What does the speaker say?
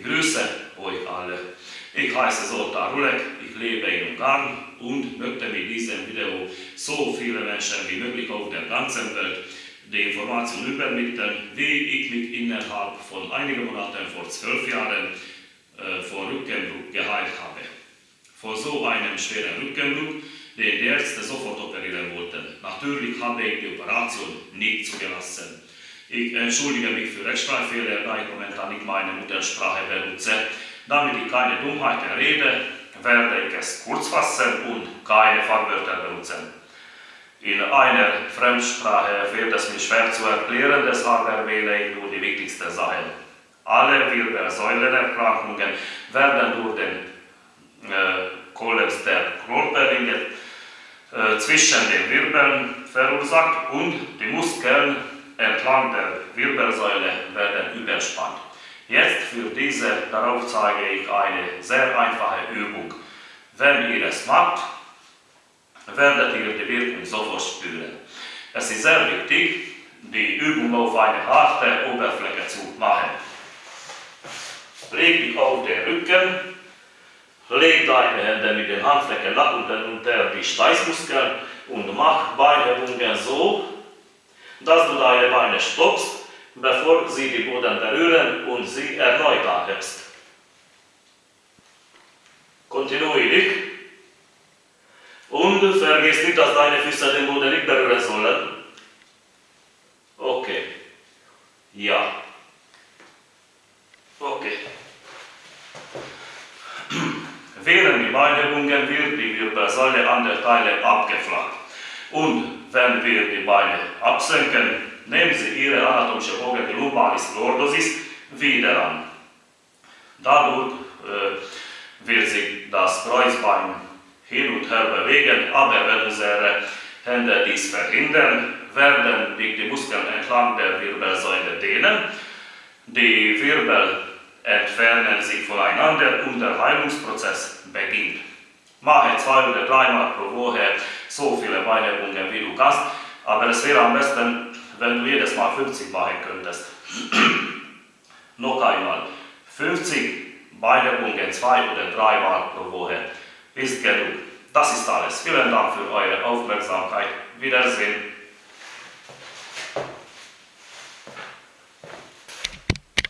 Ich grüße euch alle. Ich heiße Zoltán Rulek, ich lebe in Ungarn und möchte mit diesem Video so viele Menschen wie möglich auf der ganzen Welt die Information übermitteln, wie ich mich innerhalb von einigen Monaten vor zwölf Jahren äh, vor Rückenbruch geheilt habe. Vor so einem schweren Rückenbruch, den die Ärzte sofort operieren wollten. Natürlich habe ich die Operation nicht zugelassen. Ich entschuldige mich für Rechtschreibfehler, da ich momentan nicht meine Muttersprache benutze. Damit ich keine Dummheiten rede, werde ich es kurz fassen und keine Fachwörter benutzen. In einer Fremdsprache fällt es mir schwer zu erklären, deshalb erwähne ich nur die wichtigsten Sachen. Alle Wirbelsäulenerkrankungen werden durch den äh, Kollaps der Knorpelringe äh, zwischen den Wirbeln verursacht und die Muskeln entlang der Wirbelsäule werden überspannt. Jetzt für diese, darauf zeige ich eine sehr einfache Übung. Wenn ihr es macht, werdet ihr die Wirkung sofort spüren. Es ist sehr wichtig, die Übung auf eine harte Oberfläche zu machen. Leg dich auf den Rücken, leg deine Hände mit den Handflächen nach unten unter die Steißmuskeln und mach Beinübungen so, dass du deine Beine stoppst, bevor sie die Boden berühren und sie erneut anhebst. Kontinuierlich. Und vergiss nicht, dass deine Füße den Boden nicht berühren sollen. Okay. Ja. Okay. Während die Beinübungen wird die Wirbelsäule an der Teile abgeflacht. Und wenn wir die Beine absenken, nehmen Sie Ihre anatomische Bogen, die Lumbalis Lordosis, wieder an. Dadurch äh, wird sich das Kreuzbein hin und her bewegen, aber wenn unsere Hände dies verhindern, werden die Muskeln entlang der Wirbelsäule dehnen. Die Wirbel entfernen sich voneinander und der Heilungsprozess beginnt. Mache zwei oder dreimal pro Woche so viele Beinübungen wie du kannst, aber es wäre am besten, wenn du jedes Mal 50 machen könntest. Noch einmal, 50 Beinübungen zwei oder dreimal pro Woche ist genug. Das ist alles. Vielen Dank für eure Aufmerksamkeit. Wiedersehen.